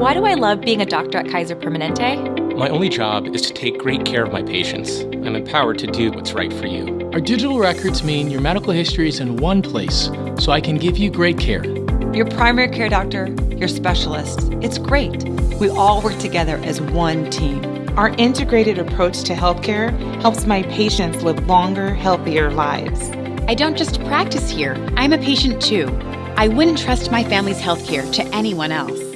Why do I love being a doctor at Kaiser Permanente? My only job is to take great care of my patients. I'm empowered to do what's right for you. Our digital records mean your medical history is in one place, so I can give you great care. Your primary care doctor, your specialist. It's great. We all work together as one team. Our integrated approach to healthcare helps my patients live longer, healthier lives. I don't just practice here, I'm a patient too. I wouldn't trust my family's healthcare to anyone else.